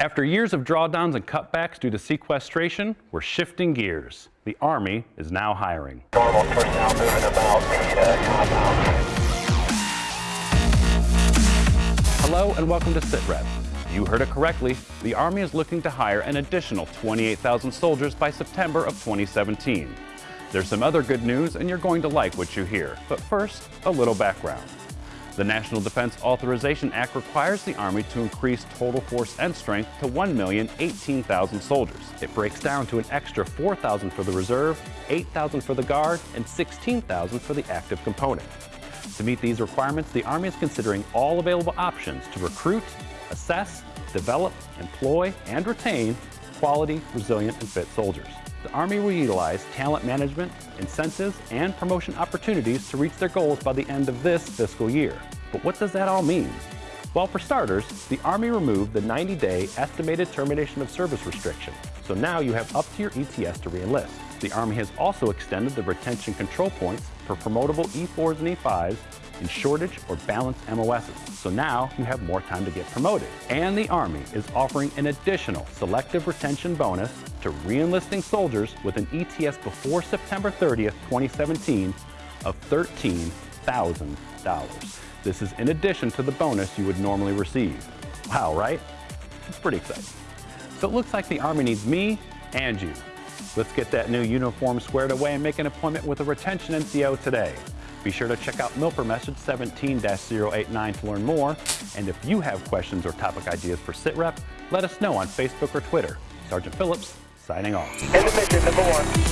After years of drawdowns and cutbacks due to sequestration, we're shifting gears. The Army is now hiring. Hello and welcome to SITREP. You heard it correctly. The Army is looking to hire an additional 28,000 soldiers by September of 2017. There's some other good news and you're going to like what you hear. But first, a little background. The National Defense Authorization Act requires the Army to increase total force end strength to 1,018,000 soldiers. It breaks down to an extra 4,000 for the reserve, 8,000 for the Guard, and 16,000 for the active component. To meet these requirements, the Army is considering all available options to recruit, assess, develop, employ, and retain quality, resilient, and fit soldiers. The Army will utilize talent management, incentives, and promotion opportunities to reach their goals by the end of this fiscal year. But what does that all mean? Well, for starters, the Army removed the 90-day estimated termination of service restriction, so now you have up to your ETS to reenlist. The Army has also extended the retention control points for promotable E4s and E5s in shortage or balanced MOSs, so now you have more time to get promoted. And the Army is offering an additional selective retention bonus to reenlisting soldiers with an ETS before September 30th, 2017 of $13,000. This is in addition to the bonus you would normally receive. Wow, right? It's pretty exciting. So it looks like the Army needs me and you. Let's get that new uniform squared away and make an appointment with a retention NCO today. Be sure to check out MILPER message 17-089 to learn more. And if you have questions or topic ideas for SITREP, let us know on Facebook or Twitter. Sergeant Phillips, signing off. Mission number one.